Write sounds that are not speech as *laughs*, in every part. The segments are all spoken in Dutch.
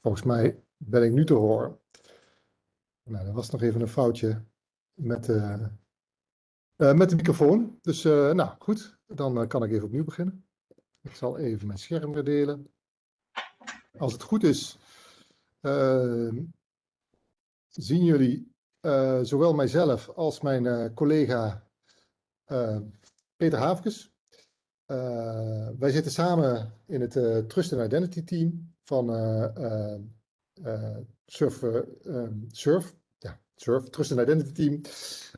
Volgens mij ben ik nu te horen. Nou, er was nog even een foutje met, uh, uh, met de microfoon. Dus uh, nou goed, dan kan ik even opnieuw beginnen. Ik zal even mijn scherm delen. Als het goed is, zien jullie zowel mijzelf als mijn collega Peter Havkes. wij zitten samen in het Trust and Identity team van Surf, Surf Surf, Trust and Identity Team.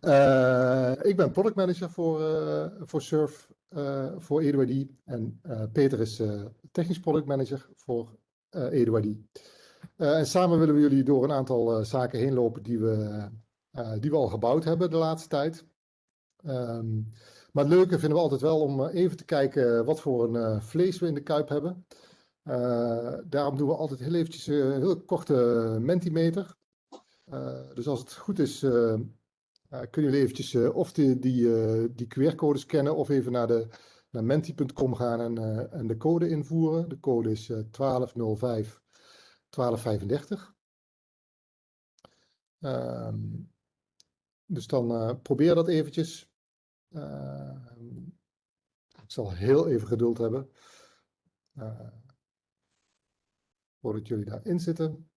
Uh, ik ben product manager voor, uh, voor Surf, uh, voor EduID. En Peter is technisch product manager voor EduID. en samen willen we jullie door een aantal zaken heen lopen die we, die we al gebouwd hebben de laatste tijd. Um, maar het leuke vinden we altijd wel om even te kijken wat voor een vlees we in de kuip hebben. Daarom doen we altijd heel eventjes een heel korte mentimeter. Uh, dus als het goed is, kunnen jullie eventjes of die, die, die QR-codes scannen of even naar, de, naar menti.com gaan en, en de code invoeren. De code is 1205 1235. Um, dus dan probeer dat eventjes. Ehm, ik zal heel even geduld hebben. Voordat jullie daarin zitten.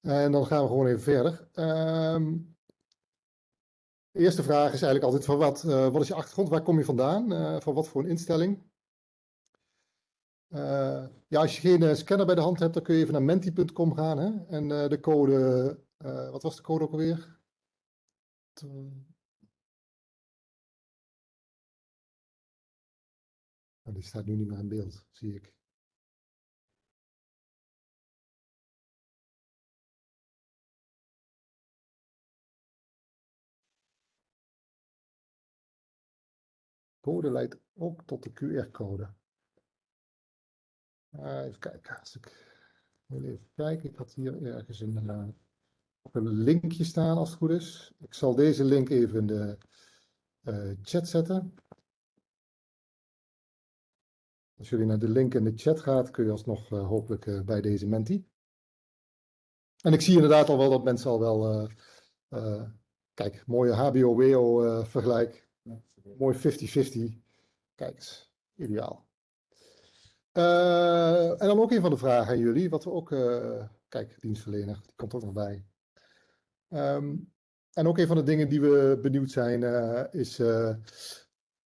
En dan gaan we gewoon even verder. Um, de eerste vraag is eigenlijk altijd van wat, uh, wat is je achtergrond? Waar kom je vandaan? Uh, van wat voor een instelling? Uh, ja, als je geen scanner bij de hand hebt, dan kun je even naar menti.com gaan. Hè? En de code, wat was de code ook alweer? Maar die staat nu niet meer in beeld, zie ik. Code leidt ook tot de QR-code. Uh, even kijken. Als ik. Ik had hier ergens een, uh, een linkje staan als het goed is. Ik zal deze link even in de uh, chat zetten. Als jullie naar de link in de chat gaat, kun je alsnog hopelijk bij deze menti. En ik zie inderdaad al wel dat mensen al wel, kijk, mooie HBO-WO vergelijk. Mooi 50-50. Kijk eens, ideaal. En dan ook een van de vragen aan jullie, wat we ook, kijk, dienstverlener, die komt ook nog bij. Um, en ook een van de dingen die we benieuwd zijn, is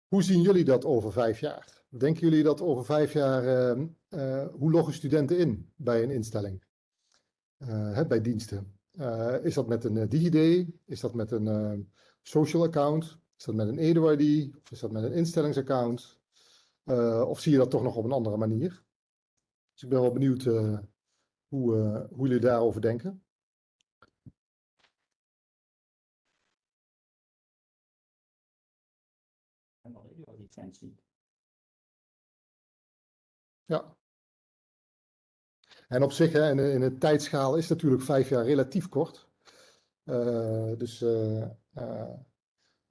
hoe zien jullie dat over vijf jaar? Denken jullie dat over vijf jaar, uh, hoe loggen studenten in bij een instelling? Bij diensten. is dat met een DigiD? Is dat met een social account? Is dat met een EduID? Of is dat met een instellingsaccount? Of zie je dat toch nog op een andere manier? Dus ik ben wel benieuwd hoe, hoe jullie daarover denken. Ja. En op zich, hè, in, in de tijdschaal is natuurlijk vijf jaar relatief kort. Uh, dus uh, uh,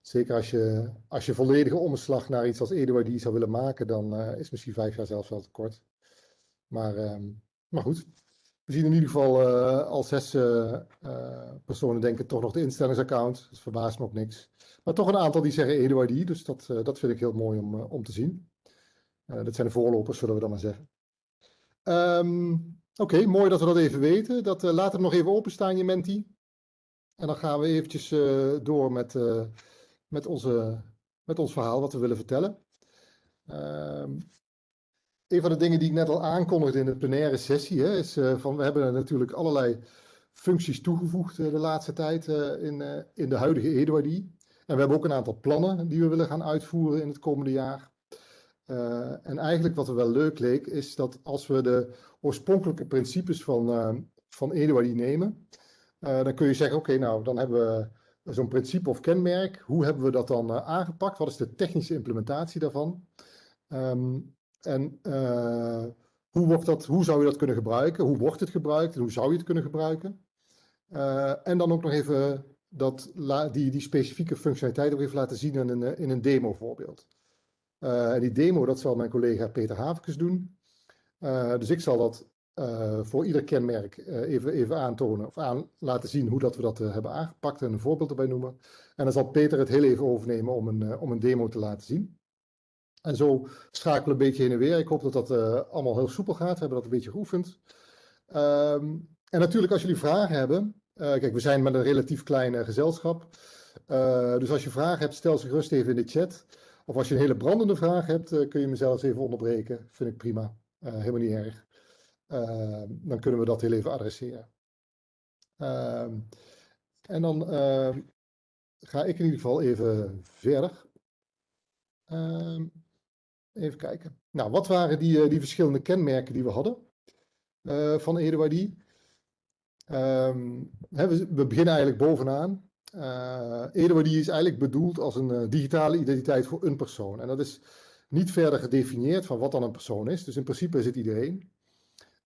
zeker als je, als je volledige omslag naar iets als Eduard zou willen maken, dan is misschien vijf jaar zelfs wel te kort. Maar, ehm, maar goed, we zien in ieder geval al zes personen denken toch nog de instellingsaccount. Dat verbaast me ook niks. Maar toch een aantal die zeggen Eduard, dus dat, dat vind ik heel mooi om, om te zien. Uh, dat zijn de voorlopers, zullen we dan maar zeggen. Um, Oké, mooi dat we dat even weten. Dat, uh, laat hem nog even openstaan, je menti. En dan gaan we eventjes uh, door met, met, onze, met ons verhaal, wat we willen vertellen. Um, een van de dingen die ik net al aankondigde in de plenaire sessie, hè, is van we hebben natuurlijk allerlei functies toegevoegd de laatste tijd in, in de huidige Eduard. En we hebben ook een aantal plannen die we willen gaan uitvoeren in het komende jaar. En eigenlijk wat er wel leuk leek, is dat als we de oorspronkelijke principes van, uh, van Eduard nemen, dan kun je zeggen, oké, nou, dan hebben we zo'n principe of kenmerk. Hoe hebben we dat dan aangepakt? Wat is de technische implementatie daarvan? Um, en hoe, wordt dat, hoe zou je dat kunnen gebruiken? Hoe wordt het gebruikt en hoe zou je het kunnen gebruiken? en dan ook nog even dat, die, die specifieke functionaliteit ook laten zien in een, in een demo voorbeeld. en die demo, dat zal mijn collega Peter Havekes doen. dus ik zal dat uh, voor ieder kenmerk uh, even, even aantonen of aan laten zien hoe dat we dat uh, hebben aangepakt en een voorbeeld erbij noemen. En dan zal Peter het heel even overnemen om een, om een demo te laten zien. En zo schakelen we een beetje heen en weer. Ik hoop dat dat allemaal heel soepel gaat. We hebben dat een beetje geoefend. Um, en natuurlijk als jullie vragen hebben. kijk, we zijn met een relatief klein gezelschap. dus als je vragen hebt, stel ze gerust even in de chat. Of als je een hele brandende vraag hebt, kun je me zelfs even onderbreken. Vind ik prima. helemaal niet erg. Ehm, dan kunnen we dat heel even adresseren. Ehm, en dan ehm, ga ik in ieder geval even verder. even kijken. Nou, wat waren die, eh, die verschillende kenmerken die we hadden uh, van Eduardi? we, we, beginnen eigenlijk bovenaan. Uh, Eduardi is eigenlijk bedoeld als een digitale identiteit voor een persoon. En dat is niet verder gedefinieerd van wat dan een persoon is. Dus in principe is het iedereen.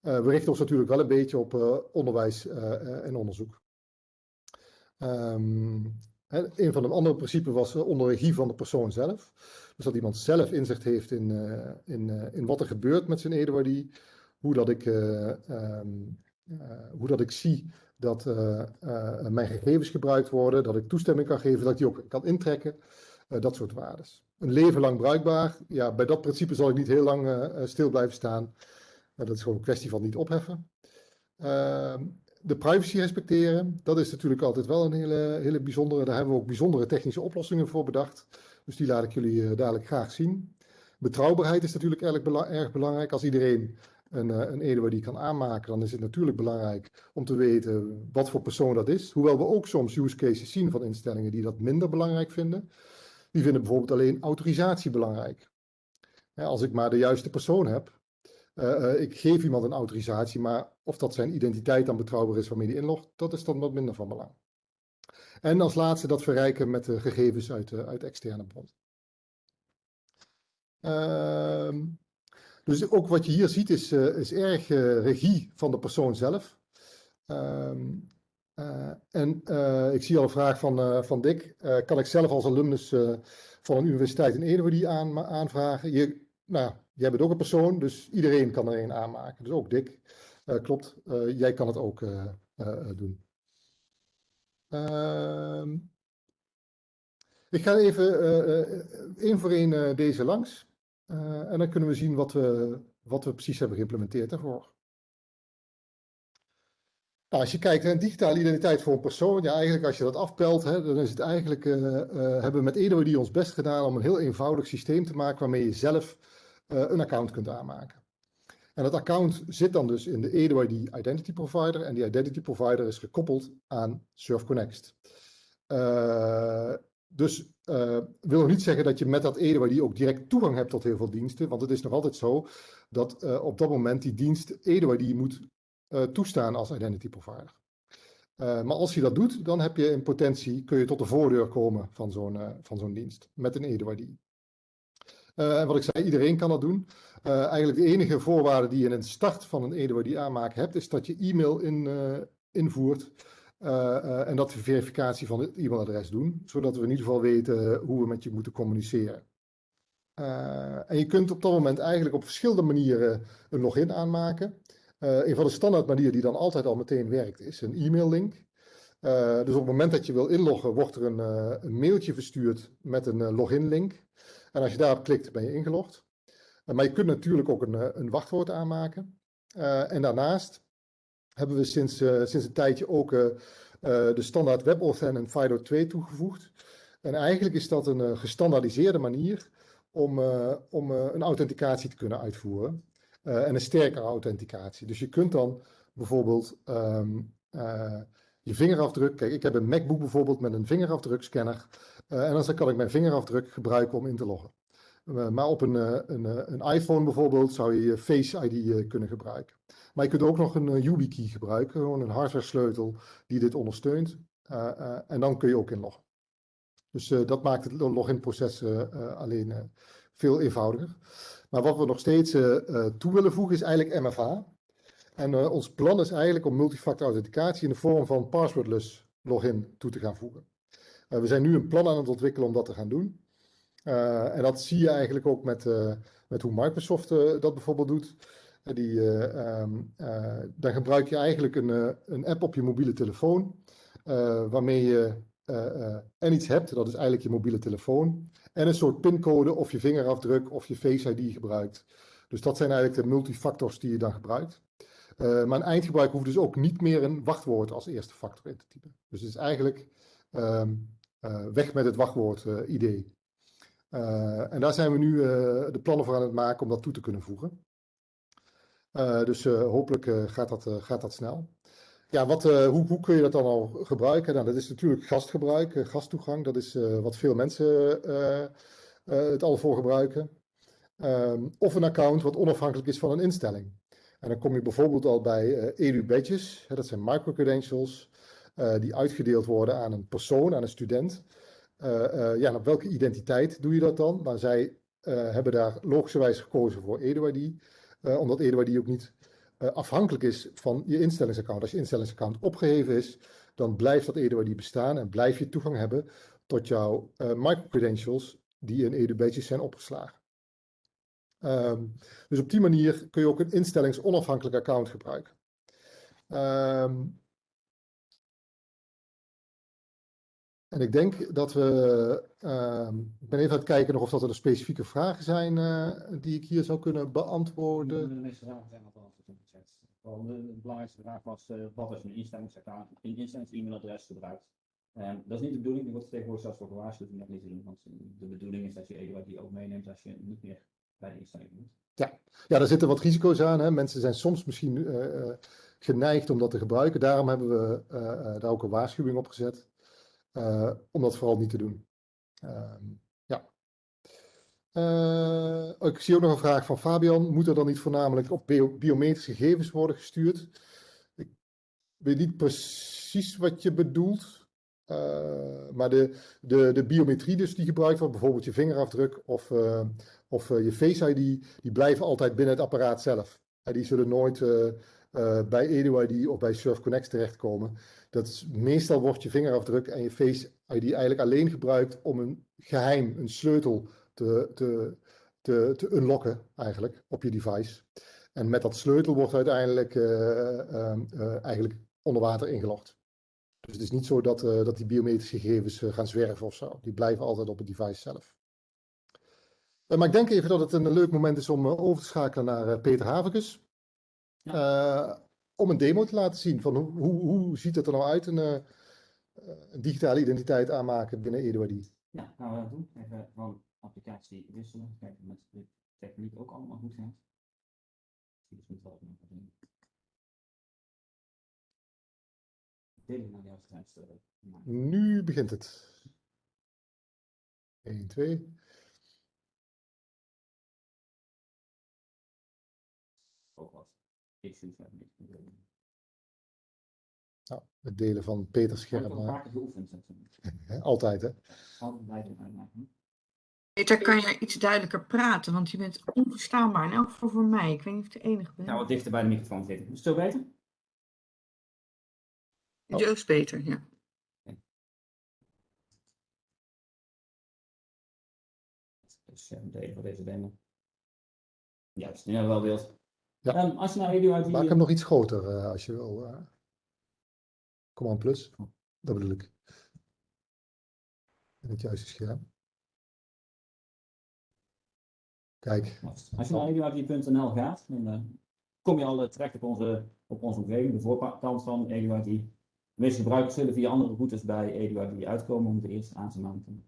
Uh, we richten ons natuurlijk wel een beetje op uh, onderwijs uh, en onderzoek. Hè, een van de andere principes was onder regie van de persoon zelf. Dus dat iemand zelf inzicht heeft in, in, in wat er gebeurt met zijn Eduardie. Hoe dat ik, um, hoe dat ik zie dat mijn gegevens gebruikt worden. Dat ik toestemming kan geven, dat ik die ook kan intrekken. dat soort waarden. Een leven lang bruikbaar. Ja, bij dat principe zal ik niet heel lang stil blijven staan. Nou, dat is gewoon een kwestie van niet opheffen. Ehm, de privacy respecteren, dat is natuurlijk altijd wel een hele, hele bijzondere. Daar hebben we ook bijzondere technische oplossingen voor bedacht. Dus die laat ik jullie uh, dadelijk graag zien. Betrouwbaarheid is natuurlijk erg, belangrijk. Als iedereen een, uh, een EDW die kan aanmaken, dan is het natuurlijk belangrijk om te weten wat voor persoon dat is. Hoewel we ook soms use cases zien van instellingen die dat minder belangrijk vinden. Die vinden bijvoorbeeld alleen autorisatie belangrijk. als ik maar de juiste persoon heb, uh, ik geef iemand een autorisatie, maar of dat zijn identiteit dan betrouwbaar is waarmee hij inlogt, dat is dan wat minder van belang. En als laatste dat verrijken met de gegevens uit, uh, uit externe bronnen. Uh, dus ook wat je hier ziet is, is erg regie van de persoon zelf. Ehm, en ik zie al een vraag van, van Dick. kan ik zelf als alumnus van een universiteit in Ede die aan, aanvragen? Je, nou, jij bent ook een persoon, dus iedereen kan er een aanmaken. Dus ook Dick. Uh, klopt, uh, jij kan het ook uh, doen. Ehm, ik ga even één voor één deze langs. en dan kunnen we zien wat we, wat we precies hebben geïmplementeerd daarvoor. Nou, als je kijkt naar digitale identiteit voor een persoon, ja, eigenlijk als je dat afpelt, hè, dan is het eigenlijk, hebben we met Edo die ons best gedaan om een heel eenvoudig systeem te maken waarmee je zelf een account kunt aanmaken. En dat account zit dan dus in de EduID Identity Provider en die Identity Provider is gekoppeld aan SurfConnect. Uh, dus uh, wil nog niet zeggen dat je met dat EduID ook direct toegang hebt tot heel veel diensten, want het is nog altijd zo dat op dat moment die dienst EduID moet toestaan als Identity Provider. maar als je dat doet, dan heb je in potentie, kun je tot de voordeur komen van zo'n van zo'n dienst met een EduID. Uh, en wat ik zei, iedereen kan dat doen. Uh, eigenlijk de enige voorwaarde die je in het start van een EDWD aanmaken hebt, is dat je e-mail in, uh, invoert. en dat we verificatie van het e-mailadres doen, zodat we in ieder geval weten hoe we met je moeten communiceren. en je kunt op dat moment eigenlijk op verschillende manieren een login aanmaken. een van de standaard manieren die dan altijd al meteen werkt, is een e-maillink. Uh, dus op het moment dat je wil inloggen, wordt er een, uh, een mailtje verstuurd met een uh, login link. En als je daarop klikt, ben je ingelogd. Eh, maar je kunt natuurlijk ook een, eh, een wachtwoord aanmaken. Eh, en daarnaast hebben we sinds, sinds een tijdje ook de standaard WebAuthn en FIDO2 toegevoegd. En eigenlijk is dat een gestandaardiseerde manier om, om een authenticatie te kunnen uitvoeren. en een sterkere authenticatie. Dus je kunt dan bijvoorbeeld um, je vingerafdruk. Kijk, ik heb een MacBook bijvoorbeeld met een vingerafdrukscanner. Uh, en dan kan ik mijn vingerafdruk gebruiken om in te loggen. Uh, maar op een, uh, een, een, iPhone bijvoorbeeld zou je Face ID kunnen gebruiken. Maar je kunt ook nog een YubiKey gebruiken, gewoon een hardware sleutel die dit ondersteunt. en dan kun je ook inloggen. Dus dat maakt het login proces alleen veel eenvoudiger. Maar wat we nog steeds toe willen voegen is eigenlijk MFA. En eh, ons plan is eigenlijk om multifactor authenticatie in de vorm van passwordless login toe te gaan voegen. Uh, we zijn nu een plan aan het ontwikkelen om dat te gaan doen. Uh, en dat zie je eigenlijk ook met, met hoe Microsoft dat bijvoorbeeld doet. Die, um, dan gebruik je eigenlijk een, een app op je mobiele telefoon, waarmee je en iets hebt, dat is eigenlijk je mobiele telefoon, en een soort pincode of je vingerafdruk of je Face ID gebruikt. Dus dat zijn eigenlijk de multifactors die je dan gebruikt. Uh, maar een eindgebruiker hoeft dus ook niet meer een wachtwoord als eerste factor in te typen. Dus het is eigenlijk um, uh, weg met het wachtwoord uh, idee. en daar zijn we nu de plannen voor aan het maken om dat toe te kunnen voegen. dus hopelijk gaat, dat, gaat dat snel. Ja, wat, hoe, hoe, kun je dat dan al gebruiken? Nou, dat is natuurlijk gastgebruik, gasttoegang. Dat is wat veel mensen het al voor gebruiken. Um, of een account wat onafhankelijk is van een instelling. En dan kom je bijvoorbeeld al bij uh, edu-badges. Dat zijn microcredentials uh, die uitgedeeld worden aan een persoon, aan een student. Uh, ja, op welke identiteit doe je dat dan? Nou, zij hebben daar logischerwijs gekozen voor EduID, omdat EduID ook niet afhankelijk is van je instellingsaccount. Als je instellingsaccount opgeheven is, dan blijft dat EduID bestaan en blijf je toegang hebben tot jouw microcredentials die in edu-badges zijn opgeslagen. Um, dus op die manier kun je ook een instellingsonafhankelijk account gebruiken. Um, en ik denk dat we, um, ik ben even aan het kijken nog of dat er specifieke vragen zijn uh, die ik hier zou kunnen beantwoorden. De meeste vragen zijn al beantwoord de belangrijkste vraag was, uh, wat als je een instellingsaccount, een instellings-e-mailadres gebruikt? Dat is niet de bedoeling, die wordt tegenwoordig zelfs voor gewaarschuwd om dat niet te want de bedoeling is dat je EduID die ook meeneemt als je niet meer ja. ja, daar zitten wat risico's aan. Hè. Mensen zijn soms misschien uh, geneigd om dat te gebruiken. Daarom hebben we uh, daar ook een waarschuwing op gezet. om dat vooral niet te doen. Ehm, ja. Ik zie ook nog een vraag van Fabian. Moet er dan niet voornamelijk op bio biometrische gegevens worden gestuurd? Ik weet niet precies wat je bedoelt. Uh, maar de, de, de biometrie dus die gebruikt wordt, bijvoorbeeld je vingerafdruk of, uh, of uh, je Face ID, die blijven altijd binnen het apparaat zelf. En die zullen nooit bij EduID of bij Surf Connect terechtkomen. Dat is, meestal wordt je vingerafdruk en je Face ID eigenlijk alleen gebruikt om een geheim, een sleutel te, te, te, te unlocken eigenlijk op je device. En met dat sleutel wordt uiteindelijk eigenlijk onder water ingelogd. Dus het is niet zo dat, uh, dat die biometrische gegevens uh, gaan zwerven of zo. Die blijven altijd op het device zelf. Uh, maar ik denk even dat het een leuk moment is om over te schakelen naar Peter Havikus. Ja. om een demo te laten zien van hoe, hoe, hoe ziet het er nou uit, een, een digitale identiteit aanmaken binnen EduID. Ja, gaan we dat doen. Even van applicatie wisselen. Kijken of de techniek ook allemaal goed gaat. Dus moet wel doen. Nu begint het. 1, 2. Ook wat issues hebben. Nou, het delen van Peters scherm. *laughs* Altijd, hè? Peter, kan je iets duidelijker praten? Want je bent onverstaanbaar. In elk geval voor mij. Ik weet niet of ik de enige ben. Nou, wat dichter bij de microfoon zitten. Is het zo beter? Oh. Joost beter, ja. Dus delen voor deze demo. Juist, nu hebben we wel beeld. Ja. Um, als je nou video uit die... Maak hem nog iets groter uh, als je wil. Uh... Command plus, dat bedoel ik. In het juiste scherm. Kijk. Als je naar eduid.nl gaat, dan uh, kom je al terecht op onze, op onze omgeving, de voorkant van eduid. Meeste gebruikers zullen via andere routes bij EduID uitkomen om de eerste aan te maken.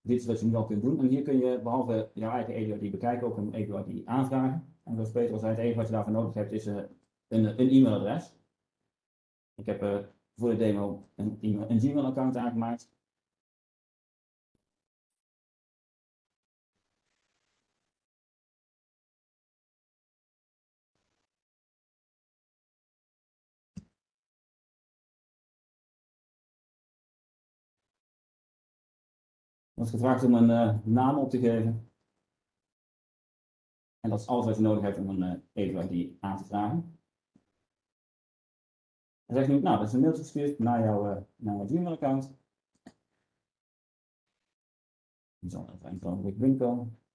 Dit is wat je nu al kunt doen. En hier kun je behalve jouw eigen EduID bekijken ook een EduID aanvragen. En zoals Peter al zei, het enige wat je daarvoor nodig hebt is uh, een, een e-mailadres. Ik heb uh, voor de demo een, een Gmail-account aangemaakt. Wordt gevraagd om een uh, naam op te geven. En dat is alles wat je nodig hebt om een eh, EduID aan te vragen. Hij zegt nu, nou, dat is een mailtje gestuurd naar jouw, uh, naar Gmail-account. Die zal even een ogenblik.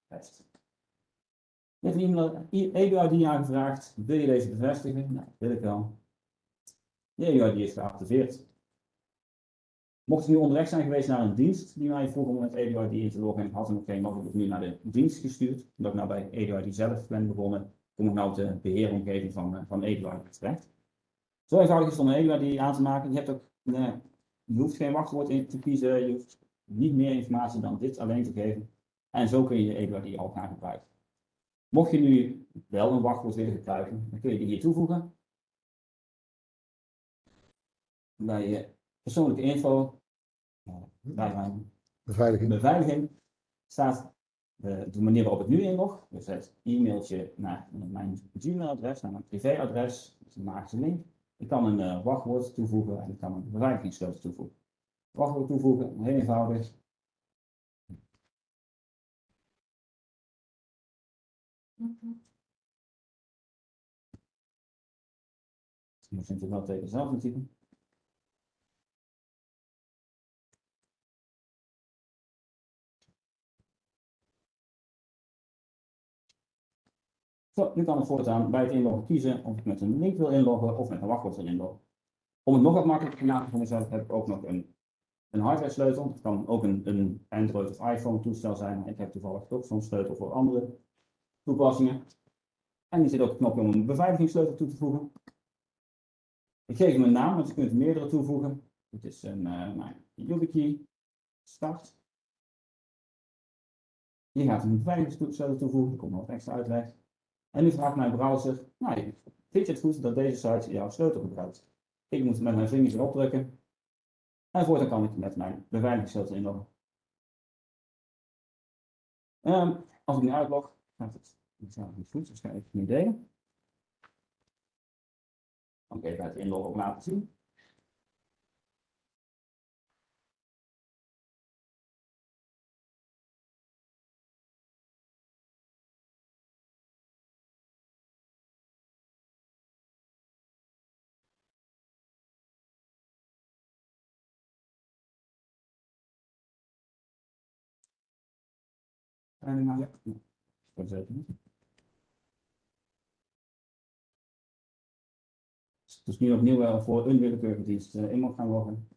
Best. Je hebt een EBID aangevraagd. Wil je deze bevestigen? Nou, dat wil ik wel. De EBID is geactiveerd. Mocht je nu onderweg zijn geweest naar een dienst die mij vroeg om met EDID in te loggen, had ik nog geen mogelijk nu naar de dienst gestuurd. Omdat ik nou bij EDID zelf ben begonnen, kom ik nou op de beheeromgeving van, eh, van EDID terecht. Zo eenvoudig is het om een aan te maken. Je, hebt ook, je hoeft geen wachtwoord in te kiezen, je hoeft niet meer informatie dan dit alleen te geven. En zo kun je EDID al gaan gebruiken. Mocht je nu wel een wachtwoord willen gebruiken, dan kun je die hier toevoegen. Bij je persoonlijke info, bij mijn Beveiliging. beveiliging, staat de, de manier waarop ik nu inlog. Dus het e-mailtje naar mijn Gmail-adres, naar mijn privéadres, dus een magische link. Ik kan een uh, wachtwoord toevoegen en ik kan een beveiligingssleutel toevoegen. Wachtwoord toevoegen, heel eenvoudig. Dus moet je natuurlijk wel tegen zelf typen. Zo, nu kan ik voortaan bij het inloggen kiezen of ik met een link wil inloggen of met een wachtwoord wil inloggen. Om het nog wat makkelijker te maken voor mezelf heb ik ook nog een, een hardware sleutel. Het kan ook een, een Android of iPhone toestel zijn. Ik heb toevallig ook zo'n sleutel voor andere toepassingen. En hier zit ook een knopje om een beveiligingssleutel toe te voegen. Ik geef hem een naam, want je kunt meerdere toevoegen. Het is een uh, YubiKey. Start. Hier gaat een beveiligingssleutel toevoegen. Er komt nog extra uitleg. En nu vraagt mijn browser, nou, vind je het goed dat deze site jouw sleutel gebruikt? Ik moet met mijn vingers erop drukken. En voortaan kan ik met mijn beveiligingssleutel inloggen. Um, als ik nu uitlog, gaat het niet goed, dus ga ik het nu delen. Dan kan ik even het inloggen ook laten zien. Ja. Dus nu opnieuw wel voor een willekeurige dienst uh, in moet gaan loggen.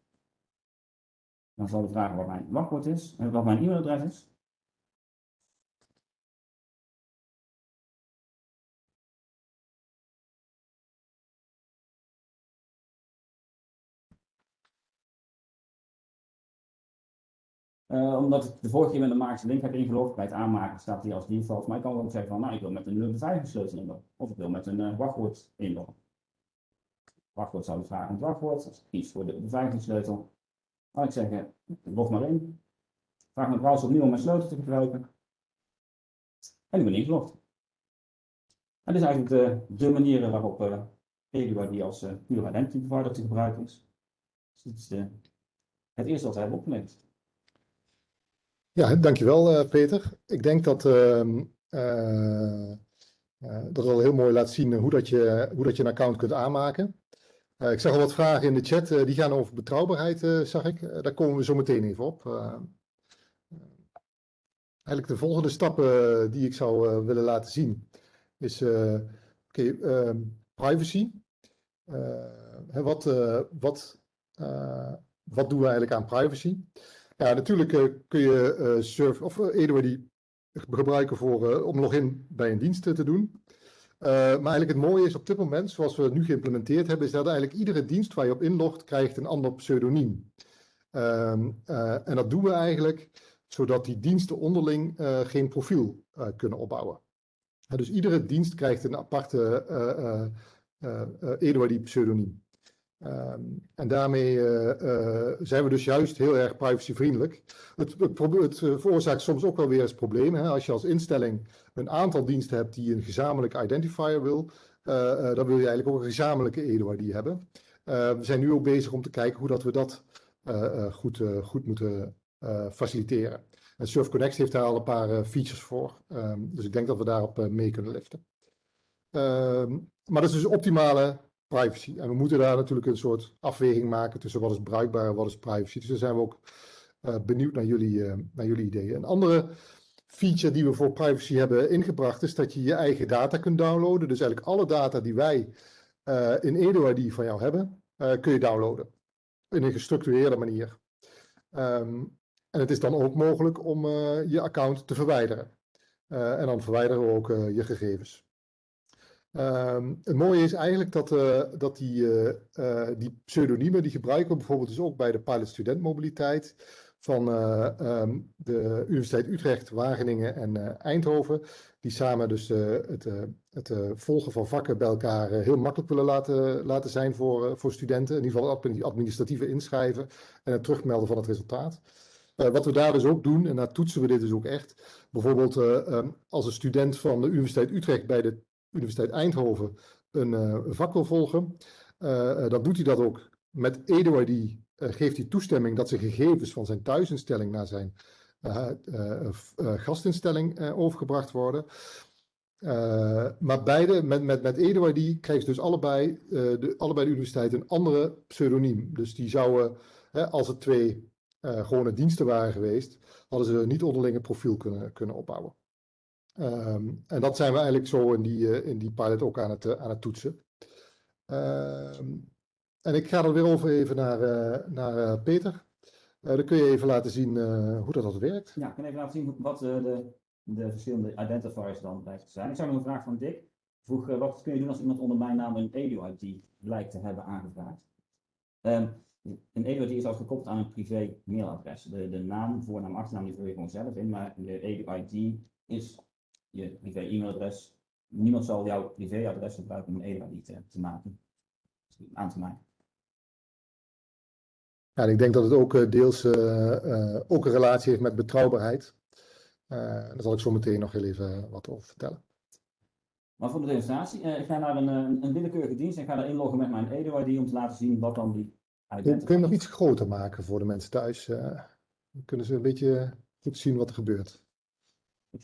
Dan zal hij vragen wat mijn wachtwoord is en wat mijn e-mailadres is. Uh, omdat ik de vorige keer met een magische link heb ingelogd, bij het aanmaken staat hij als default. Maar ik kan ook zeggen van, nou, ik wil met een beveiligingssleutel inloggen. Of ik wil met een uh, wachtwoord inloggen. Wachtwoord zou ik vragen het wachtwoord. Ik kies voor de beveiligingssleutel. Dan ik zeggen, log maar in. Vraag mijn browser opnieuw om mijn sleutel te gebruiken. En ik ben ingelogd. En dit is eigenlijk de, manier waarop uh, Eduard die als uh, pure identity provider te gebruiken is. Dus dit is de, het eerste wat wij hebben opgemerkt. Ja, dankjewel uh, Peter. Ik denk dat, uh, uh, dat wel heel mooi laat zien hoe dat je, hoe dat je een account kunt aanmaken. ik zag al wat vragen in de chat, die gaan over betrouwbaarheid, zag ik. daar komen we zo meteen even op. eigenlijk de volgende stappen die ik zou willen laten zien is ehm, privacy. wat, wat, wat doen we eigenlijk aan privacy? Ja, natuurlijk uh, kun je uh, surf of uh, Eduard die gebruiken voor, om login bij een dienst te doen. maar eigenlijk het mooie is op dit moment, zoals we het nu geïmplementeerd hebben, is dat eigenlijk iedere dienst waar je op inlogt, krijgt een ander pseudoniem. Ehm, en dat doen we eigenlijk zodat die diensten onderling geen profiel kunnen opbouwen. dus iedere dienst krijgt een aparte die pseudoniem. Um, en daarmee uh, uh, zijn we dus juist heel erg privacyvriendelijk. Het, het, uh, veroorzaakt soms ook wel weer eens problemen. Hè? Als je als instelling een aantal diensten hebt die een gezamenlijke identifier wil, dan wil je eigenlijk ook een gezamenlijke EDOID hebben. we zijn nu ook bezig om te kijken hoe dat we dat goed, goed moeten faciliteren. En SurfConnect heeft daar al een paar features voor. Um, dus ik denk dat we daarop mee kunnen liften. Um, maar dat is dus optimale privacy. En we moeten daar natuurlijk een soort afweging maken tussen wat is bruikbaar en wat is privacy. Dus daar zijn we ook uh, benieuwd naar jullie, uh, naar jullie ideeën. Een andere feature die we voor privacy hebben ingebracht is dat je je eigen data kunt downloaden. Dus eigenlijk alle data die wij uh, in EduID van jou hebben, kun je downloaden. In een gestructureerde manier. Um, en het is dan ook mogelijk om je account te verwijderen. en dan verwijderen we ook je gegevens. Um, het mooie is eigenlijk dat, uh, dat die, uh, die pseudoniemen, die gebruiken we bijvoorbeeld dus ook bij de pilot student mobiliteit van um, de Universiteit Utrecht, Wageningen en Eindhoven. Die samen dus het, het volgen van vakken bij elkaar heel makkelijk willen laten, laten zijn voor, voor studenten. In ieder geval het administratieve inschrijven en het terugmelden van het resultaat. wat we daar dus ook doen, en daar toetsen we dit dus ook echt. Bijvoorbeeld um, als een student van de Universiteit Utrecht bij de Universiteit Eindhoven een, uh, vak wil volgen, uh, dan doet hij dat ook met EduID. Uh, geeft hij toestemming dat zijn gegevens van zijn thuisinstelling naar zijn gastinstelling overgebracht worden. maar beide, met, met, met EduID ze dus allebei, de, allebei de universiteiten een andere pseudoniem. Dus die zouden, als het twee gewone diensten waren geweest, hadden ze niet onderling een profiel kunnen, kunnen opbouwen. Um, en dat zijn we eigenlijk zo in die, uh, in die pilot ook aan het, uh, aan het toetsen. Um, en ik ga er weer over even naar, uh, naar Peter. dan kun je even laten zien hoe dat, dat werkt. Ja, ik kan even laten zien wat de, de verschillende identifiers dan blijkt te zijn. Ik zou nog een vraag van Dick. Vroeg, wat kun je doen als iemand onder mijn naam een EDU-ID lijkt te hebben aangevraagd? Um, een EDU-ID is al gekoppeld aan een privé mailadres. De, de naam, voornaam, achternaam, die vul je gewoon zelf in, maar de EDU-ID is je privé e-mailadres. Niemand zal jouw privéadres gebruiken om een EDA te, te maken, aan te maken. Ja, ik denk dat het ook uh, deels uh, uh, ook een relatie heeft met betrouwbaarheid. daar zal ik zo meteen nog heel even wat over vertellen. Maar voor de demonstratie, ik ga naar een, een willekeurige dienst en ga daar inloggen met mijn EDO-ID om te laten zien wat dan die identifier Kun je nog iets groter maken voor de mensen thuis? dan kunnen ze een beetje goed zien wat er gebeurt.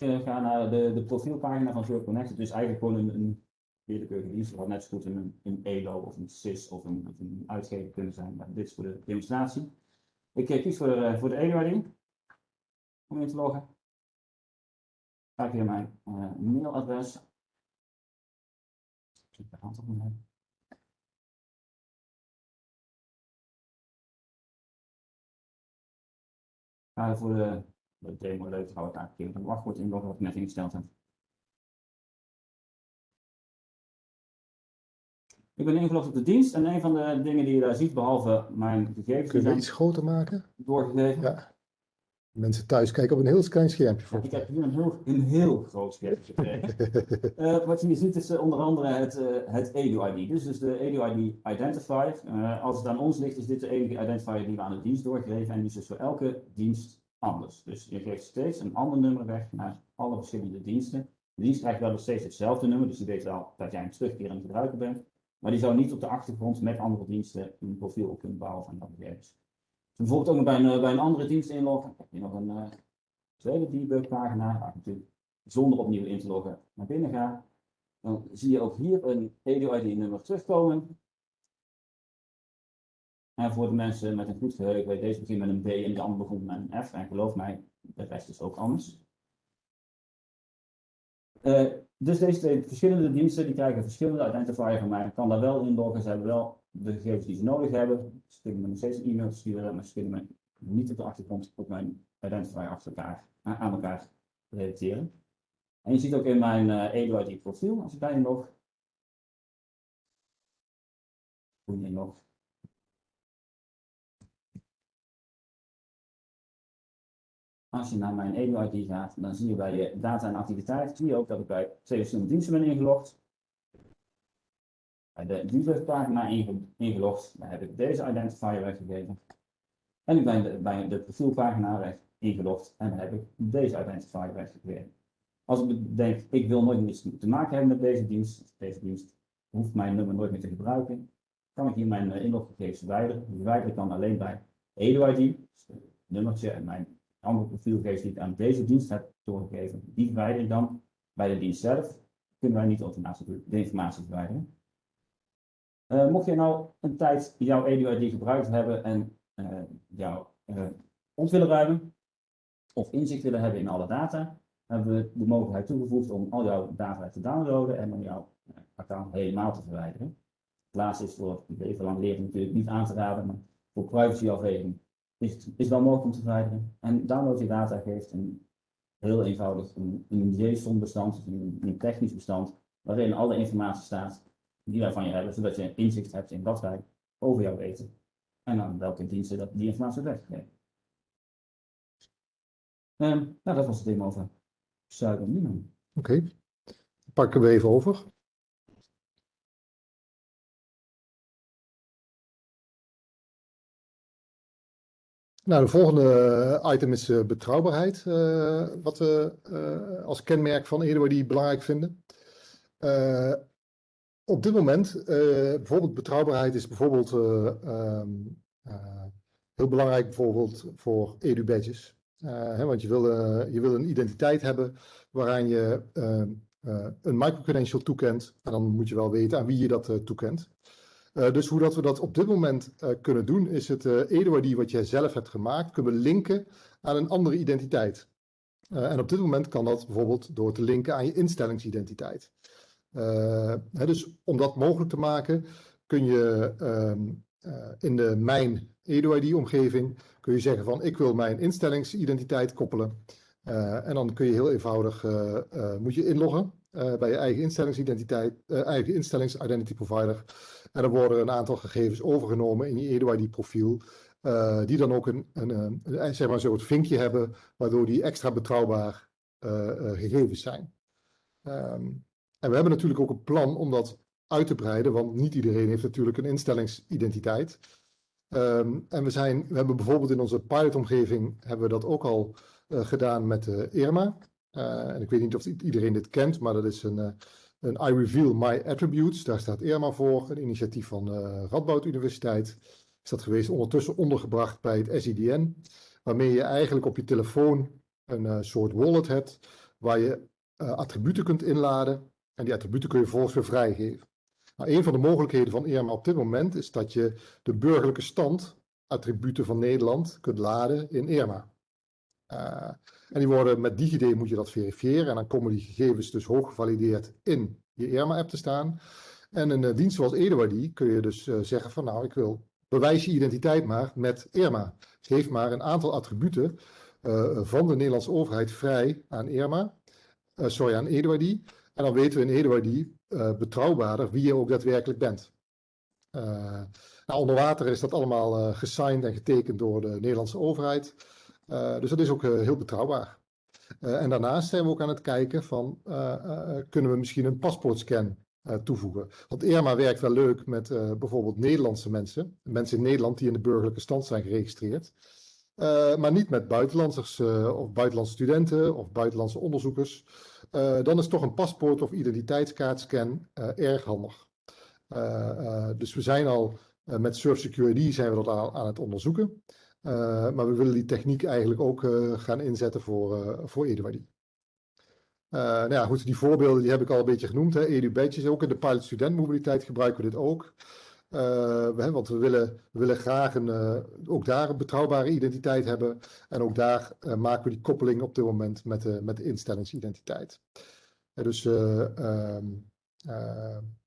Ik ga naar de, de profielpagina van Zero. Het is eigenlijk gewoon een, een willekeurige dienst. wat net zo goed een, een ELO of een SIS of een, of uitgever kunnen zijn. Maar dit is voor de demonstratie. Ik eh, kies voor de, voor de ELO-ID om in te loggen. Ga ik hier mijn uh, mailadres. Ik de hand op mijn Ga voor de de demo leuk hou ik eigenlijk een wachtwoord inloggen wat ik net ingesteld heb. Ik ben ingelogd op de dienst en een van de dingen die je daar ziet, behalve mijn gegevens. Kun je iets groter maken? Doorgegeven. Ja. Mensen thuis kijken op een heel klein schermpje. Ja, ik heb hier een heel, een heel groot schermpje gekregen. uh, *laughs* wat je hier ziet is uh, onder andere het, uh, het EDU-ID. Is dus de EDU-ID Identifier. als het aan ons ligt, is dit de enige identifier die we aan de dienst doorgeven. En die is dus voor elke dienst anders. Dus je geeft steeds een ander nummer weg naar alle verschillende diensten. De dienst krijgt wel steeds hetzelfde nummer, dus die weet wel dat jij een het gebruiken bent. Maar die zou niet op de achtergrond met andere diensten een profiel op kunnen bouwen van dat gegevens. Bijvoorbeeld ook nog bij een, bij een andere dienst inloggen. heb je nog een uh, tweede debug pagina, waar ik natuurlijk zonder opnieuw in te loggen naar binnen ga. Dan zie je ook hier een EDU-ID nummer terugkomen. En voor de mensen met een goed geheugen, weet deze begint met een B en de andere begint met een F. En geloof mij, de rest is ook anders. Uh, dus deze twee verschillende diensten die krijgen verschillende identifier van mij. Ik kan daar wel inloggen, ze hebben wel de gegevens die ze nodig hebben. Ze kunnen me nog steeds een e-mail sturen, maar ze kunnen me niet op de achtergrond op mijn identifier achter elkaar, aan elkaar relateren. En je ziet ook in mijn uh, EduID profiel, als ik daarin log, hoe je Als je naar mijn EDU-ID gaat, dan zie je bij je data en activiteit, zie je ook dat ik bij twee verschillende diensten ben ingelogd. Bij de debugpagina ingelogd, daar heb ik deze identifier weggegeven. En ik ben bij de profielpagina ingelogd en dan heb ik deze identifier weggegeven. Als ik denk, ik wil nooit meer te maken hebben met deze dienst, deze dienst hoeft mijn nummer nooit meer te gebruiken, kan ik hier mijn eh, inloggegevens verwijderen. Die verwijder ik dan alleen bij EDU-ID, dus het nummertje en mijn andere profielgegevens die ik aan deze dienst heb doorgegeven, die verwijder ik dan bij de dienst zelf. Kunnen wij niet automatisch de informatie verwijderen. Eh, mocht je nou een tijd jouw EduID gebruikt hebben en uh, jouw uh, willen ruimen of inzicht willen hebben in alle data, hebben we de mogelijkheid toegevoegd om al jouw data te downloaden en om jouw account helemaal te verwijderen. Het laatste is voor leven lang leren natuurlijk niet aan te raden, maar voor privacyafweging is is wel mogelijk om te verwijderen. En download je data geeft een heel eenvoudig een, een JSON-bestand, een, technisch bestand, waarin alle informatie staat die wij van je hebben, zodat je inzicht hebt in wat wij over jou weten. En aan welke diensten dat die informatie weggeven. Um, nou, dat was het demo over pseudonymen. Oké, pakken we even over. Nou, de volgende item is uh, betrouwbaarheid, uh, wat we uh, als kenmerk van Eduard belangrijk vinden. op dit moment, bijvoorbeeld betrouwbaarheid is bijvoorbeeld um, heel belangrijk bijvoorbeeld voor edu-badges. Hè, want je wil, je wil een identiteit hebben waaraan je ehm, een microcredential toekent. En dan moet je wel weten aan wie je dat toekent. Uh, dus hoe dat we dat op dit moment uh, kunnen doen, is het uh, wat jij zelf hebt gemaakt, kunnen linken aan een andere identiteit. en op dit moment kan dat bijvoorbeeld door te linken aan je instellingsidentiteit. Hè, dus om dat mogelijk te maken, kun je um, in de Mijn EduID-omgeving kun je zeggen van ik wil mijn instellingsidentiteit koppelen. en dan kun je heel eenvoudig, moet je inloggen bij je eigen instellingsidentiteit, eigen instellingsidentity provider. En dan worden een aantal gegevens overgenomen in je EduID-profiel. Uh, die dan ook een, een, een, zeg maar een soort vinkje hebben, waardoor die extra betrouwbaar uh, gegevens zijn. Um, en we hebben natuurlijk ook een plan om dat uit te breiden, want niet iedereen heeft natuurlijk een instellingsidentiteit. Um, en we, zijn, we hebben bijvoorbeeld in onze pilotomgeving hebben we dat ook al gedaan met Irma. en ik weet niet of iedereen dit kent, maar dat is een een I Reveal My Attributes, daar staat Irma voor, een initiatief van de uh, Radboud Universiteit. Is dat geweest ondertussen ondergebracht bij het SIDN, waarmee je eigenlijk op je telefoon een uh, soort wallet hebt, waar je uh, attributen kunt inladen en die attributen kun je vervolgens weer vrijgeven. Nou, een van de mogelijkheden van Irma op dit moment is dat je de burgerlijke stand attributen van Nederland kunt laden in Irma. En die worden met DigiD moet je dat verifiëren en dan komen die gegevens dus hoog gevalideerd in je Irma-app te staan. En een uh, dienst zoals Eduardi kun je dus uh, zeggen van nou ik wil bewijs je identiteit maar met Irma. Geef maar een aantal attributen van de Nederlandse overheid vrij aan Irma, sorry aan Eduardi. En dan weten we in Eduardi betrouwbaarder wie je ook daadwerkelijk bent. nou, onder water is dat allemaal gesigned en getekend door de Nederlandse overheid. Uh, dus dat is ook uh, heel betrouwbaar. Uh, en daarnaast zijn we ook aan het kijken van, kunnen we misschien een paspoortscan toevoegen? Want Irma werkt wel leuk met bijvoorbeeld Nederlandse mensen, mensen in Nederland die in de burgerlijke stand zijn geregistreerd. maar niet met buitenlanders of buitenlandse studenten of buitenlandse onderzoekers. dan is toch een paspoort of identiteitskaartscan erg handig. dus we zijn al met Surf Security zijn we dat aan het onderzoeken. Uh, maar we willen die techniek eigenlijk ook uh, gaan inzetten voor, uh, voor Eduardi. nou ja, goed, die voorbeelden die heb ik al een beetje genoemd. Hè. Ook in de pilot studentmobiliteit gebruiken we dit ook. We, want we willen, willen graag een, ook daar een betrouwbare identiteit hebben. En ook daar maken we die koppeling op dit moment met de, met de instellingsidentiteit. dus ehm,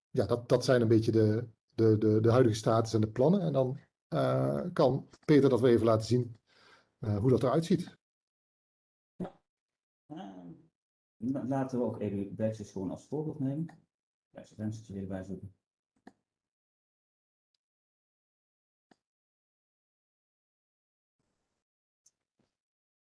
ja, dat, dat zijn een beetje de, de, de, de huidige status en de plannen. En dan uh, kan Peter dat we even laten zien uh, hoe dat eruit ziet. Ja. Uh, laten we ook even badges gewoon als voorbeeld nemen. Een venstertje weer zoeken.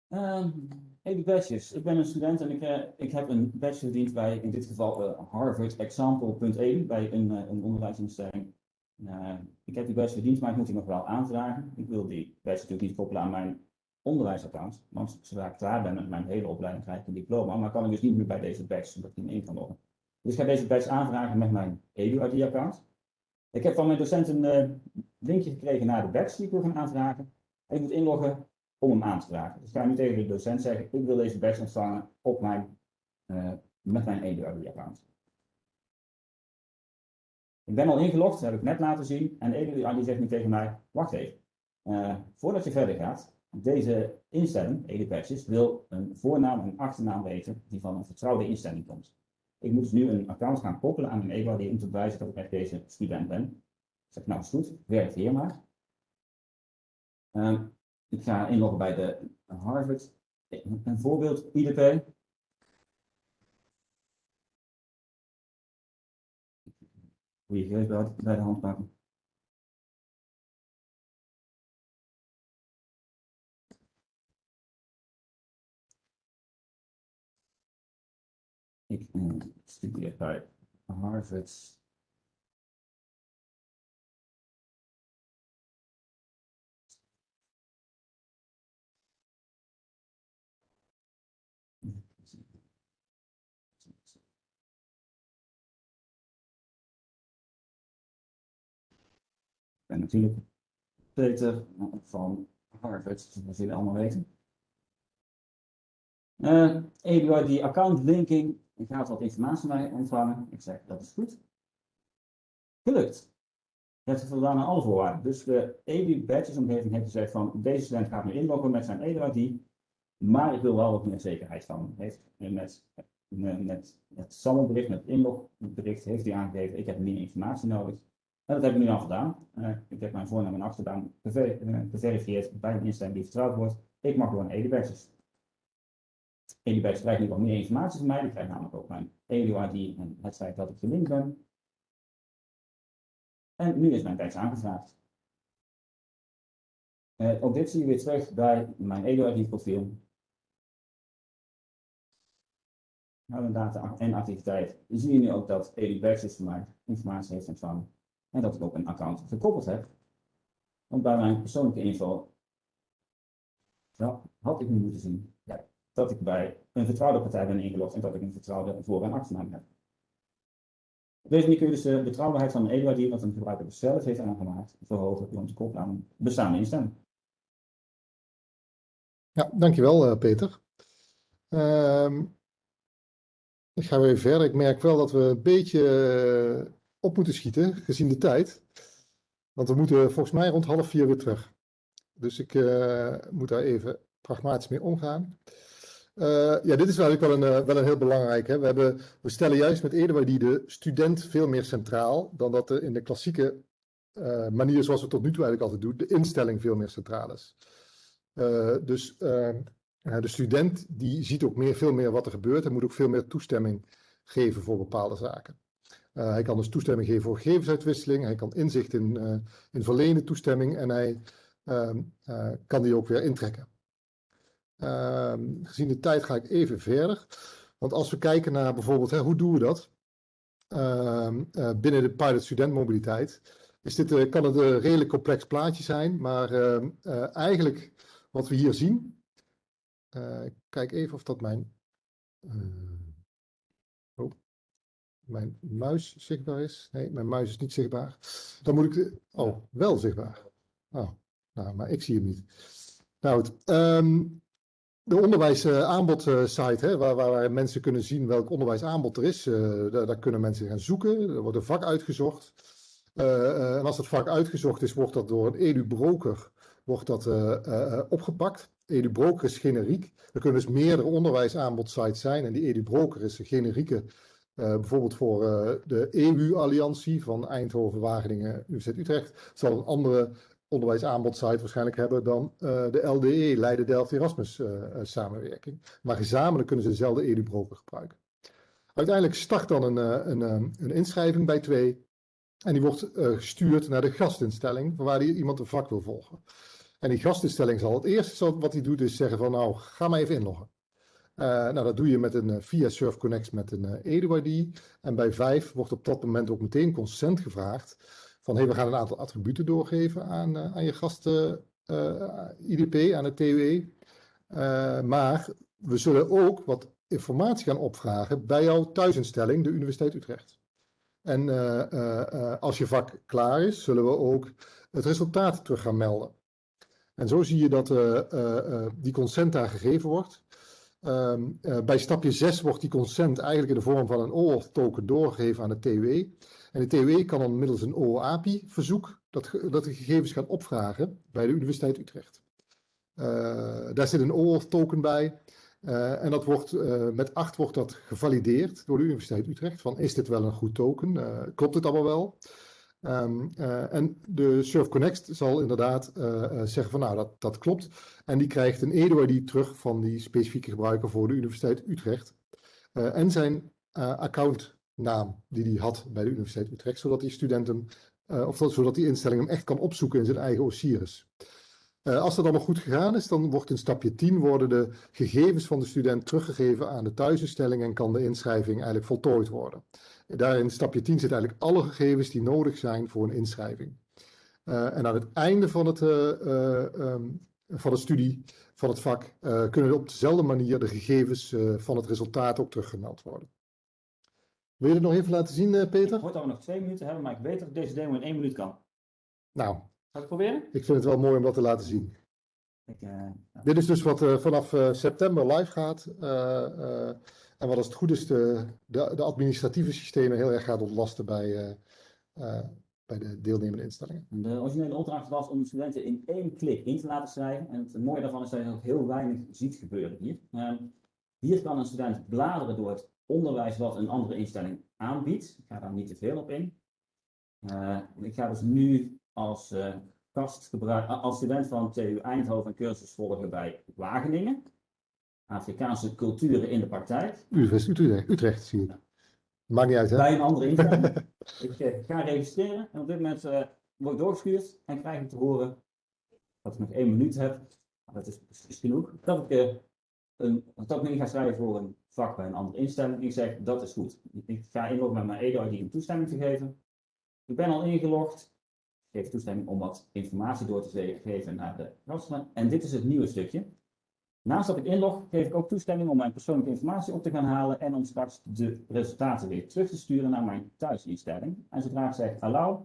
Um, even badges. Ik ben een student en ik, uh, ik heb een badge verdiend bij in dit geval Harvard Example.1 bij een, een onderwijsinstelling. Uh, ik heb die badge verdiend, maar ik moet die nog wel aanvragen. Ik wil die badge natuurlijk niet koppelen aan mijn onderwijsaccount. Want zodra ik klaar ben met mijn hele opleiding, krijg ik een diploma. Maar kan ik dus niet meer bij deze badge, omdat ik niet in kan loggen. Dus ik ga deze badge aanvragen met mijn EduID-account. Ik heb van mijn docent een uh, linkje gekregen naar de badge die ik wil gaan aanvragen. En ik moet inloggen om hem aan te vragen. Dus ik ga nu tegen de docent zeggen, ik wil deze badge ontvangen op mijn, uh, met mijn EduID-account. Ik ben al ingelogd, heb ik net laten zien. En Eduard die zegt nu tegen mij, wacht even. Eh, voordat je verder gaat, deze instelling, EduPatches, wil een voornaam en achternaam weten die van een vertrouwde instelling komt. Ik moet nu een account gaan koppelen aan een Eduard om te bewijzen dat ik echt deze student ben. Ik zeg, nou is goed, werkt hier maar. Ehm, ik ga inloggen bij de Harvard. Een voorbeeld, IDP. Goeie gegevens bij, bij de hand pakken. Ik eh, studeer bij Harvard. Ben natuurlijk Peter van Harvard, dat jullie allemaal weten. Uh, Eduard, die account linking, gaat wat informatie mij ontvangen. Ik zeg, dat is goed. Gelukt. Je hebt voldaan aan alle voorwaarden. Dus de EDU Badges omgeving heeft gezegd van, deze student gaat nu inloggen met zijn Eduard die, maar ik wil wel wat meer zekerheid van. Heeft met, met, met het met het inlogbericht, heeft hij aangegeven, ik heb meer informatie nodig. En dat heb ik nu al gedaan. Uh, ik heb mijn voornaam en achternaam geverifieerd uh, bij een instelling die vertrouwd wordt. Ik mag gewoon EduBadges. EduBadges krijgt nu wat meer informatie van mij. Die krijgt namelijk ook mijn EduID en het feit dat ik gelinkt ben. En nu is mijn tekst aangevraagd. Uh, ook dit zie je weer terug bij mijn EduID profiel. Nou, data en activiteit. Zie je nu ook dat EduBadges voor mij informatie heeft ontvangen. En dat ik ook een account gekoppeld heb. Want bij mijn persoonlijke info ja, had ik nu moeten zien ja, dat ik bij een vertrouwde partij ben ingelogd en dat ik een vertrouwde voor- en achternaam heb. Op deze manier kun je dus de betrouwbaarheid van een EDUID, wat een gebruiker zelf heeft aangemaakt, verhogen door te koppelen aan een bestaande instelling. Ja, dankjewel uh, Peter. Uh, ik ga weer verder. Ik merk wel dat we een beetje uh, op moeten schieten, gezien de tijd. Want we moeten volgens mij rond half vier weer terug. Dus ik uh, moet daar even pragmatisch mee omgaan. Uh, ja, dit is eigenlijk wel een, uh, wel een heel belangrijk. Hè? We, hebben, we stellen juist met die de student veel meer centraal dan dat er in de klassieke manier zoals we tot nu toe eigenlijk altijd doen, de instelling veel meer centraal is. dus de student die ziet ook meer, veel meer wat er gebeurt en moet ook veel meer toestemming geven voor bepaalde zaken. Uh, hij kan dus toestemming geven voor gegevensuitwisseling. Hij kan inzicht in, uh, in verlenen toestemming en hij uh, kan die ook weer intrekken. Ehm, gezien de tijd ga ik even verder. Want als we kijken naar bijvoorbeeld, hè, hoe doen we dat? Ehm, binnen de pilot studentmobiliteit is dit, kan het een redelijk complex plaatje zijn. Maar ehm, eigenlijk wat we hier zien. ik kijk even of dat mijn mijn muis zichtbaar is. Nee, mijn muis is niet zichtbaar. Dan moet ik... Oh, wel zichtbaar. Oh, nou, maar ik zie hem niet. Nou goed. Um, de onderwijsaanbodsite, uh, waar, waar, mensen kunnen zien welk onderwijsaanbod er is. Uh, daar, daar, kunnen mensen gaan zoeken. Er wordt een vak uitgezocht. En als dat vak uitgezocht is, wordt dat door een edu-broker wordt dat, opgepakt. Edu-broker is generiek. Er kunnen dus meerdere onderwijsaanbodsites zijn. En die edu-broker is een generieke bijvoorbeeld voor uh, de EU-alliantie van Eindhoven, Wageningen, Universiteit Utrecht, zal een andere onderwijsaanbodsite waarschijnlijk hebben dan uh, de LDE, Leiden Delft Erasmus samenwerking. Maar gezamenlijk kunnen ze dezelfde EU-broker gebruiken. Uiteindelijk start dan een, een, een inschrijving bij twee en die wordt gestuurd naar de gastinstelling waar die iemand een vak wil volgen. En die gastinstelling zal het eerste wat hij doet is zeggen van nou, ga maar even inloggen. Uh, nou, dat doe je met een, uh, via SurfConnect met een uh, EduID. En bij 5 wordt op dat moment ook meteen consent gevraagd. Van hey, we gaan een aantal attributen doorgeven aan, aan je gast IDP, aan het TUE. maar we zullen ook wat informatie gaan opvragen bij jouw thuisinstelling, de Universiteit Utrecht. En als je vak klaar is, zullen we ook het resultaat terug gaan melden. En zo zie je dat die consent daar gegeven wordt. Um, uh, bij stapje 6 wordt die consent eigenlijk in de vorm van een OAuth token doorgegeven aan de TW. En de TUE kan dan middels een OOAPI-verzoek dat, ge- dat de gegevens gaan opvragen bij de Universiteit Utrecht. Eh, daar zit een OAuth-token bij. eh, en dat wordt, eh, met 8 wordt dat gevalideerd door de Universiteit Utrecht. Van is dit wel een goed token? Eh, klopt het allemaal wel? Ehm, eh, en de Surf Connect zal inderdaad eh, eh, zeggen van nou dat, dat klopt. En die krijgt een EDO-ID terug van die specifieke gebruiker voor de Universiteit Utrecht. En zijn accountnaam die hij had bij de Universiteit Utrecht, zodat die student hem, eh, of dat, zodat die instelling hem echt kan opzoeken in zijn eigen Osiris. Als dat allemaal goed gegaan is, dan wordt in stapje 10 worden de gegevens van de student teruggegeven aan de thuisinstelling en kan de inschrijving eigenlijk voltooid worden. Daar in stapje 10 zitten eigenlijk alle gegevens die nodig zijn voor een inschrijving. Eh, en aan het einde van, het, eh, eh, ehm, van de studie, van het vak, kunnen op dezelfde manier de gegevens van het resultaat ook teruggemeld worden. Wil je het nog even laten zien, eh, Ik Peter? hoor dat we nog twee minuten hebben, maar ik weet dat deze demo in één minuut kan. Nou, Zal ik het proberen? ik vind het wel mooi om dat te laten zien. Ik. Dit is dus wat vanaf september live gaat. En wat als het goed is de, de, administratieve systemen heel erg gaat ontlasten bij, eh, eh, bij de deelnemende instellingen. De originele opdracht was om studenten in één klik in te laten schrijven. En het mooie daarvan is dat je ook heel weinig ziet gebeuren hier. Ehm, hier kan een student bladeren door het onderwijs wat een andere instelling aanbiedt. Ik ga daar niet te veel op in. Eh, ik ga dus nu als, gastgebruik, als student van TU Eindhoven een cursus volgen bij Wageningen. Afrikaanse culturen in de praktijk. Universiteit Utrecht, zie ik. Maakt niet uit, hè? bij een andere instelling. *laughs* ik eh, ga registreren en op dit moment eh, word ik doorgestuurd en krijg ik te horen dat ik nog één minuut heb. Dat is precies genoeg. Dat ik, eh, een, dat ik ga schrijven voor een vak bij een andere instelling. Ik zeg dat is goed. Ik ga inloggen met mijn EDO-ID om toestemming te geven. Ik ben al ingelogd. Ik geef toestemming om wat informatie door te geven naar de gasten. En dit is het nieuwe stukje. Naast dat ik inlog, geef ik ook toestemming om mijn persoonlijke informatie op te gaan halen en om straks de resultaten weer terug te sturen naar mijn thuisinstelling. En zodra ik zeg allow,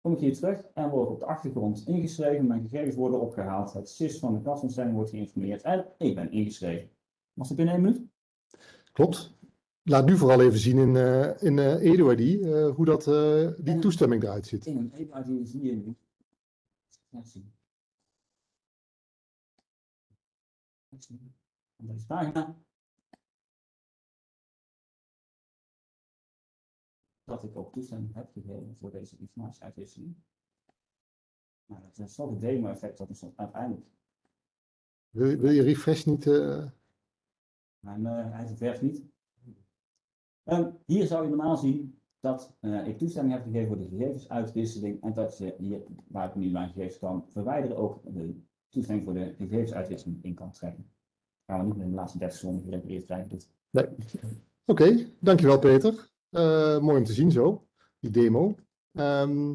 kom ik hier terug en word ik op de achtergrond ingeschreven. Mijn gegevens worden opgehaald, het SIS van de kastinstelling wordt geïnformeerd en ik ben ingeschreven. Was het binnen één minuut? Klopt. Laat nu vooral even zien in, eh in eh EduID eh, hoe dat, die En- toestemming eruit ziet. In een EBA-ID zie je nu. Ja. Op deze pagina. Dat ik ook toestemming heb gegeven voor deze informatieuitwisseling. Nou, dat is toch het demo-effect dat is uiteindelijk. Wil, je- wil je refresh niet? eh, Mijn eh hij niet. Ehm, hier zou je normaal zien dat eh, ik toestemming heb gegeven voor de gegevensuitwisseling en dat je hier, waar ik nu mijn gegevens kan verwijderen, ook de toestemming voor de gegevensuitwisseling in kan trekken. Gaan we niet in de laatste 30 seconden gerepareerd krijgen. Dus Nee. Oké, dankjewel Peter. Eh, mooi om te zien zo, die demo. Ehm,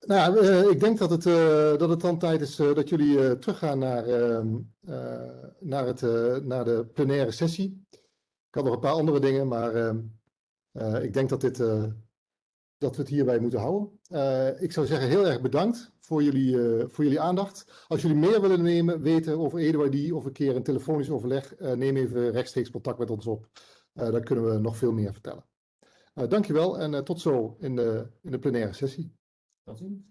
nou, eh, ik denk dat het, eh, dat het dan tijd is dat jullie teruggaan naar, ehm, eh, naar, het, naar de plenaire sessie. Ik had nog een paar andere dingen, maar ehm, eh, ik denk dat, dit, dat we het hierbij moeten houden. Eh, ik zou zeggen heel erg bedankt voor jullie, eh, voor jullie aandacht. Als jullie meer willen nemen, weten over EduID of een keer een telefonisch overleg, eh, neem even rechtstreeks contact met ons op. Dan kunnen we nog veel meer vertellen. Dankjewel en tot zo in de, in de plenaire sessie. tot ziens.